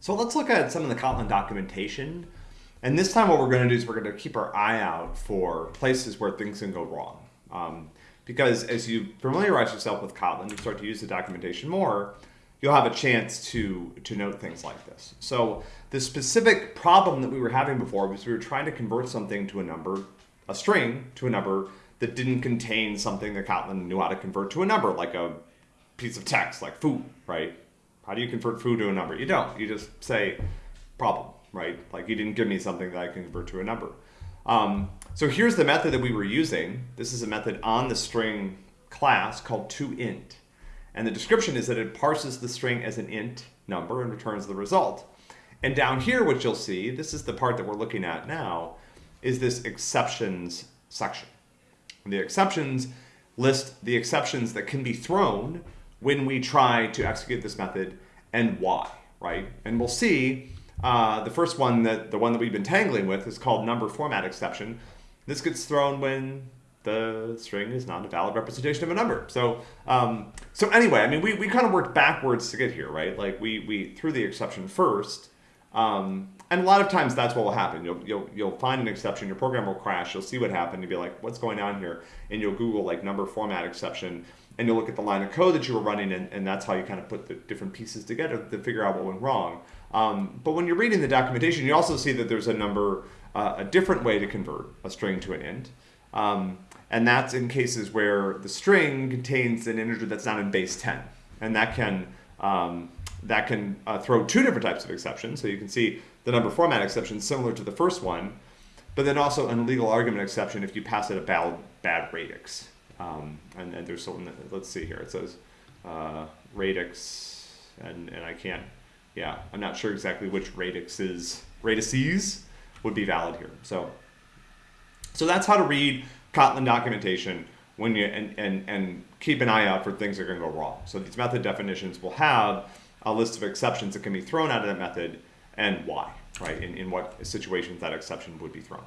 So let's look at some of the Kotlin documentation. And this time what we're going to do is we're going to keep our eye out for places where things can go wrong. Um, because as you familiarize yourself with Kotlin, you start to use the documentation more, you'll have a chance to, to note things like this. So the specific problem that we were having before was we were trying to convert something to a number, a string to a number that didn't contain something that Kotlin knew how to convert to a number, like a piece of text, like foo, right? How do you convert foo to a number? You don't. You just say problem, right? Like you didn't give me something that I can convert to a number. Um, so here's the method that we were using. This is a method on the string class called toInt. And the description is that it parses the string as an int number and returns the result. And down here, what you'll see, this is the part that we're looking at now, is this exceptions section. And the exceptions list the exceptions that can be thrown when we try to execute this method and why, right? And we'll see uh, the first one, that the one that we've been tangling with is called number format exception. This gets thrown when the string is not a valid representation of a number. So, um, so anyway, I mean, we, we kind of worked backwards to get here, right? Like we, we threw the exception first, um, and a lot of times that's what will happen. You'll, you'll, you'll find an exception, your program will crash, you'll see what happened, you'll be like, what's going on here? And you'll Google like number format exception, and you'll look at the line of code that you were running, and, and that's how you kind of put the different pieces together to figure out what went wrong. Um, but when you're reading the documentation, you also see that there's a number, uh, a different way to convert a string to an int. Um, and that's in cases where the string contains an integer that's not in base 10. And that can, um, that can uh, throw two different types of exceptions. So you can see the number format exception similar to the first one, but then also an illegal argument exception if you pass it a bad, bad radix. Um, and, and, there's something, let's see here, it says uh, radix, and, and I can't, yeah, I'm not sure exactly which radixes, radices would be valid here. So, so that's how to read Kotlin documentation when you, and, and, and keep an eye out for things that are gonna go wrong. So these method definitions will have a list of exceptions that can be thrown out of that method and why, right? In, in what situations that exception would be thrown.